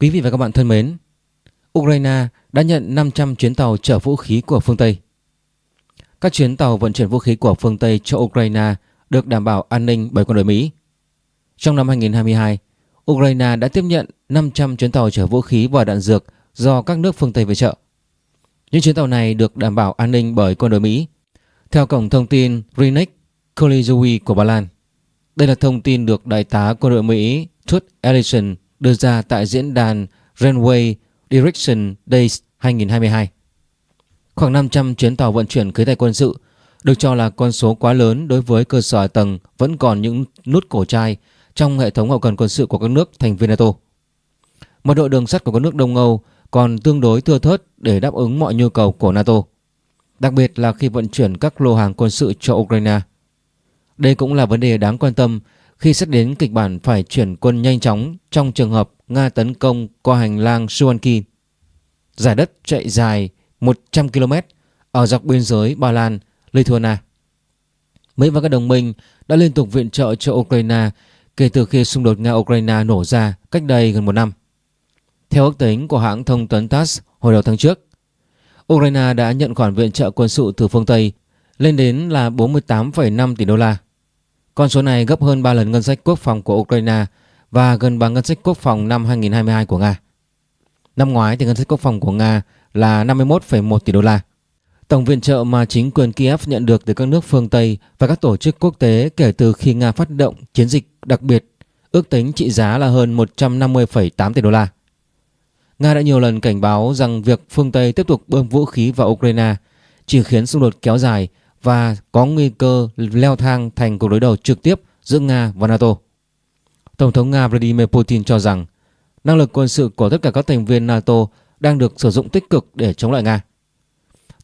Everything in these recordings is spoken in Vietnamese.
Quý vị và các bạn thân mến, Ukraine đã nhận 500 chuyến tàu chở vũ khí của phương Tây. Các chuyến tàu vận chuyển vũ khí của phương Tây cho Ukraine được đảm bảo an ninh bởi quân đội Mỹ. Trong năm 2022, Ukraine đã tiếp nhận 500 chuyến tàu chở vũ khí và đạn dược do các nước phương Tây viện trợ. Những chuyến tàu này được đảm bảo an ninh bởi quân đội Mỹ. Theo cổng thông tin Rinek Kolizui của Ba Lan, đây là thông tin được Đại tá quân đội Mỹ Tut Ellison đưa ra tại diễn đàn Railway Direction Days 2022. Khoảng 500 chuyến tàu vận chuyển khí tài quân sự được cho là con số quá lớn đối với cơ sở tầng vẫn còn những nút cổ chai trong hệ thống hậu cần quân sự của các nước thành viên NATO. Mật độ đường sắt của các nước Đông Âu còn tương đối thưa thớt để đáp ứng mọi nhu cầu của NATO, đặc biệt là khi vận chuyển các lô hàng quân sự cho Ukraine. Đây cũng là vấn đề đáng quan tâm khi xét đến kịch bản phải chuyển quân nhanh chóng trong trường hợp Nga tấn công qua hành lang Suwanki. Giải đất chạy dài 100 km ở dọc biên giới Ba Lan, Lithuania. Mỹ và các đồng minh đã liên tục viện trợ cho Ukraine kể từ khi xung đột Nga-Ukraine nổ ra cách đây gần một năm. Theo ước tính của hãng thông tấn TASS hồi đầu tháng trước, Ukraine đã nhận khoản viện trợ quân sự từ phương Tây lên đến là 48,5 tỷ đô la. Con số này gấp hơn 3 lần ngân sách quốc phòng của Ukraine và gần bằng ngân sách quốc phòng năm 2022 của Nga. Năm ngoái thì ngân sách quốc phòng của Nga là 51,1 tỷ đô la. Tổng viện trợ mà chính quyền Kiev nhận được từ các nước phương Tây và các tổ chức quốc tế kể từ khi Nga phát động chiến dịch đặc biệt ước tính trị giá là hơn 150,8 tỷ đô la. Nga đã nhiều lần cảnh báo rằng việc phương Tây tiếp tục bơm vũ khí vào Ukraine chỉ khiến xung đột kéo dài và có nguy cơ leo thang thành cuộc đối đầu trực tiếp giữa Nga và NATO. Tổng thống Nga Vladimir Putin cho rằng năng lực quân sự của tất cả các thành viên NATO đang được sử dụng tích cực để chống lại Nga.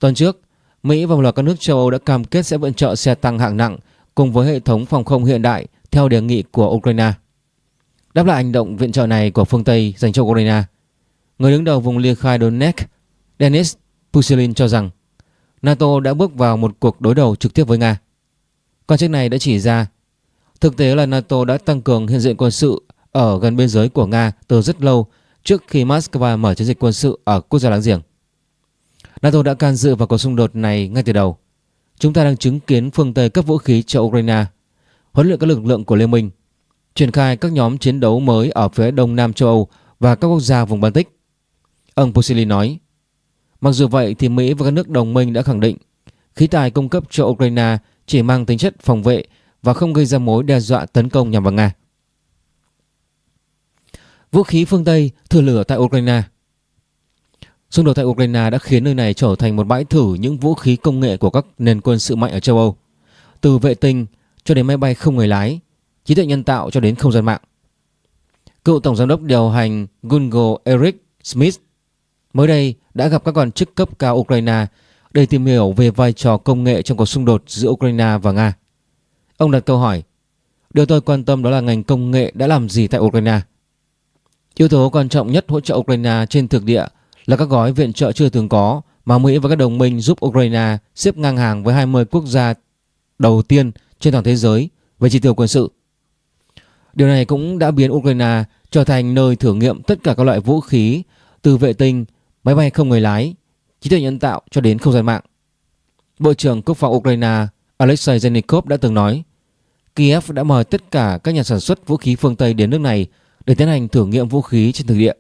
Tuần trước, Mỹ và một loạt các nước châu Âu đã cam kết sẽ viện trợ xe tăng hạng nặng cùng với hệ thống phòng không hiện đại theo đề nghị của Ukraine. Đáp lại hành động viện trợ này của phương Tây dành cho Ukraine, người đứng đầu vùng Liên khai Donetsk, Denis Pushilin cho rằng NATO đã bước vào một cuộc đối đầu trực tiếp với Nga. Quan chức này đã chỉ ra thực tế là NATO đã tăng cường hiện diện quân sự ở gần biên giới của Nga từ rất lâu trước khi Moscow mở chiến dịch quân sự ở quốc gia láng giềng. NATO đã can dự vào cuộc xung đột này ngay từ đầu. Chúng ta đang chứng kiến phương Tây cấp vũ khí cho Ukraine, huấn luyện các lực lượng của Liên minh, triển khai các nhóm chiến đấu mới ở phía đông nam châu Âu và các quốc gia vùng Baltic. Ông Pusili nói, mặc dù vậy thì Mỹ và các nước đồng minh đã khẳng định khí tài cung cấp cho Ukraine chỉ mang tính chất phòng vệ và không gây ra mối đe dọa tấn công nhằm vào Nga. Vũ khí phương Tây thử lửa tại Ukraine Xung đột tại Ukraine đã khiến nơi này trở thành một bãi thử những vũ khí công nghệ của các nền quân sự mạnh ở châu Âu, từ vệ tinh cho đến máy bay không người lái, trí tuệ nhân tạo cho đến không gian mạng. Cựu Tổng Giám đốc điều hành Google Eric Smith mới đây đã gặp các quan chức cấp cao Ukraine để tìm hiểu về vai trò công nghệ trong cuộc xung đột giữa Ukraine và Nga. Ông đặt câu hỏi, điều tôi quan tâm đó là ngành công nghệ đã làm gì tại Ukraine. Yếu tố quan trọng nhất hỗ trợ Ukraine trên thực địa là các gói viện trợ chưa từng có mà Mỹ và các đồng minh giúp Ukraine xếp ngang hàng với 20 quốc gia đầu tiên trên toàn thế giới về chi tiêu quân sự. Điều này cũng đã biến Ukraine trở thành nơi thử nghiệm tất cả các loại vũ khí từ vệ tinh, máy bay không người lái, trí tuệ nhân tạo cho đến không gian mạng. Bộ trưởng Quốc phòng Ukraine Alexei Zenikov đã từng nói Kiev đã mời tất cả các nhà sản xuất vũ khí phương Tây đến nước này để tiến hành thử nghiệm vũ khí trên thực địa.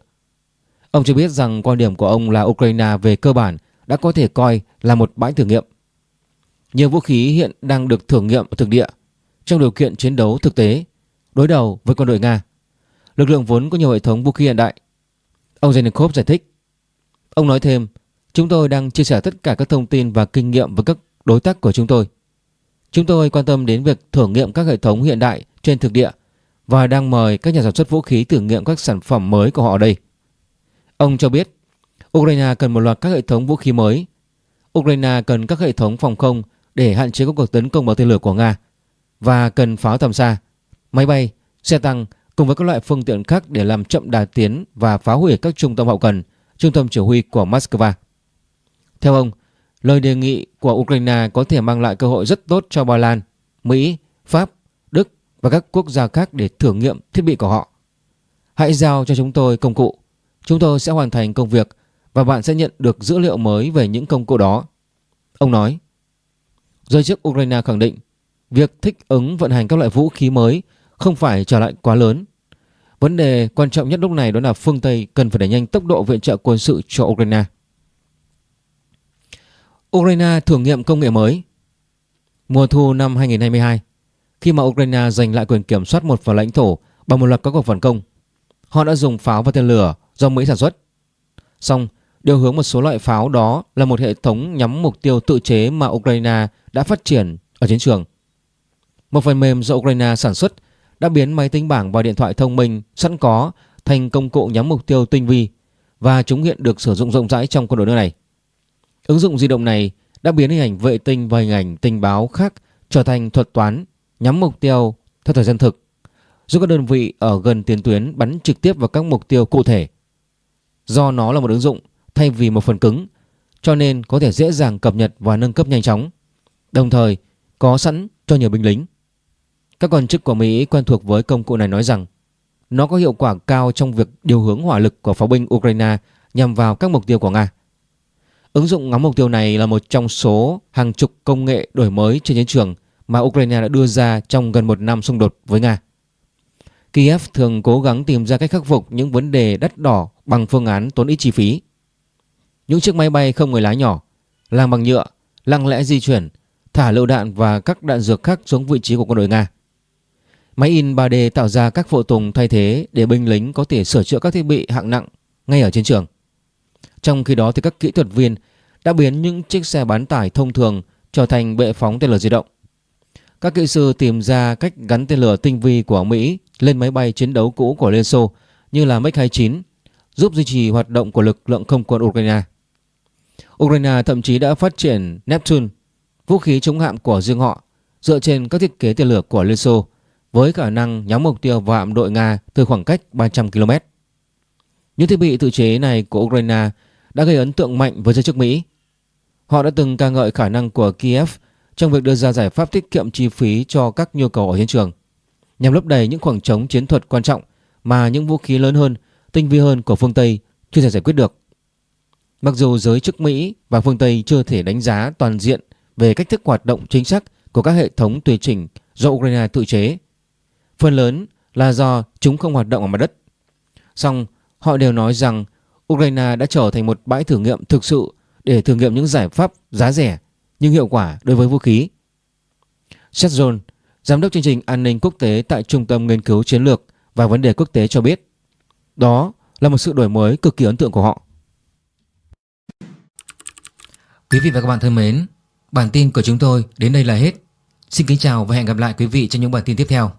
Ông cho biết rằng quan điểm của ông là Ukraine về cơ bản đã có thể coi là một bãi thử nghiệm. Nhiều vũ khí hiện đang được thử nghiệm ở thực địa trong điều kiện chiến đấu thực tế đối đầu với quân đội Nga. Lực lượng vốn có nhiều hệ thống vũ khí hiện đại. Ông Zenikov giải thích. Ông nói thêm, chúng tôi đang chia sẻ tất cả các thông tin và kinh nghiệm với các đối tác của chúng tôi. Chúng tôi quan tâm đến việc thử nghiệm các hệ thống hiện đại trên thực địa và đang mời các nhà sản xuất vũ khí thử nghiệm các sản phẩm mới của họ ở đây. Ông cho biết Ukraine cần một loạt các hệ thống vũ khí mới. Ukraine cần các hệ thống phòng không để hạn chế các cuộc tấn công bằng tên lửa của Nga và cần pháo tầm xa, máy bay, xe tăng cùng với các loại phương tiện khác để làm chậm đà tiến và phá hủy các trung tâm hậu cần, trung tâm chỉ huy của Moscow. Theo ông, lời đề nghị của Ukraine có thể mang lại cơ hội rất tốt cho Ba Lan, Mỹ, Pháp, Đức và các quốc gia khác để thử nghiệm thiết bị của họ. Hãy giao cho chúng tôi công cụ Chúng tôi sẽ hoàn thành công việc và bạn sẽ nhận được dữ liệu mới về những công cụ đó. Ông nói. Giới chức Ukraine khẳng định việc thích ứng vận hành các loại vũ khí mới không phải trở lại quá lớn. Vấn đề quan trọng nhất lúc này đó là phương Tây cần phải đẩy nhanh tốc độ viện trợ quân sự cho Ukraine. Ukraine thử nghiệm công nghệ mới Mùa thu năm 2022, khi mà Ukraine giành lại quyền kiểm soát một phần lãnh thổ bằng một loạt các cuộc phản công, họ đã dùng pháo và tên lửa do Mỹ sản xuất. Song, điều hướng một số loại pháo đó là một hệ thống nhắm mục tiêu tự chế mà Ukraine đã phát triển ở chiến trường. Một phần mềm do Ukraine sản xuất đã biến máy tính bảng và điện thoại thông minh sẵn có thành công cụ nhắm mục tiêu tinh vi và chúng hiện được sử dụng rộng rãi trong quân đội nước này. Ứng dụng di động này đã biến hình ảnh vệ tinh và hình ảnh tình báo khác trở thành thuật toán nhắm mục tiêu theo thời gian thực, giúp các đơn vị ở gần tiền tuyến bắn trực tiếp vào các mục tiêu cụ thể. Do nó là một ứng dụng thay vì một phần cứng, cho nên có thể dễ dàng cập nhật và nâng cấp nhanh chóng, đồng thời có sẵn cho nhiều binh lính. Các quan chức của Mỹ quen thuộc với công cụ này nói rằng nó có hiệu quả cao trong việc điều hướng hỏa lực của pháo binh Ukraine nhằm vào các mục tiêu của Nga. Ứng dụng ngắm mục tiêu này là một trong số hàng chục công nghệ đổi mới trên chiến trường mà Ukraine đã đưa ra trong gần một năm xung đột với Nga. Kiev thường cố gắng tìm ra cách khắc phục những vấn đề đắt đỏ bằng phương án tốn ít chi phí. Những chiếc máy bay không người lái nhỏ, làm bằng nhựa, lặng lẽ di chuyển, thả lựu đạn và các đạn dược khác xuống vị trí của quân đội Nga. Máy in 3D tạo ra các phụ tùng thay thế để binh lính có thể sửa chữa các thiết bị hạng nặng ngay ở chiến trường. Trong khi đó thì các kỹ thuật viên đã biến những chiếc xe bán tải thông thường trở thành bệ phóng tên lửa di động. Các kỹ sư tìm ra cách gắn tên lửa tinh vi của Mỹ lên máy bay chiến đấu cũ của Liên Xô như là MiG-29 giúp duy trì hoạt động của lực lượng không quân Ukraine. Ukraine thậm chí đã phát triển Neptune, vũ khí chống hạm của riêng họ dựa trên các thiết kế tên lửa của Liên Xô với khả năng nhắm mục tiêu vào hạm đội Nga từ khoảng cách 300 km. Những thiết bị tự chế này của Ukraine đã gây ấn tượng mạnh với giới chức Mỹ. Họ đã từng ca ngợi khả năng của Kiev trong việc đưa ra giải pháp tiết kiệm chi phí cho các nhu cầu ở chiến trường, nhằm lấp đầy những khoảng trống chiến thuật quan trọng mà những vũ khí lớn hơn, tinh vi hơn của phương Tây chưa thể giải quyết được. Mặc dù giới chức Mỹ và phương Tây chưa thể đánh giá toàn diện về cách thức hoạt động chính xác của các hệ thống tùy chỉnh do Ukraine tự chế, phần lớn là do chúng không hoạt động ở mặt đất. Song họ đều nói rằng Ukraine đã trở thành một bãi thử nghiệm thực sự để thử nghiệm những giải pháp giá rẻ nhưng hiệu quả đối với vũ khí. Seth John, giám đốc chương trình an ninh quốc tế tại Trung tâm Nghiên cứu Chiến lược và Vấn đề Quốc tế cho biết, đó là một sự đổi mới cực kỳ ấn tượng của họ. Quý vị và các bạn thân mến, bản tin của chúng tôi đến đây là hết. Xin kính chào và hẹn gặp lại quý vị trong những bản tin tiếp theo.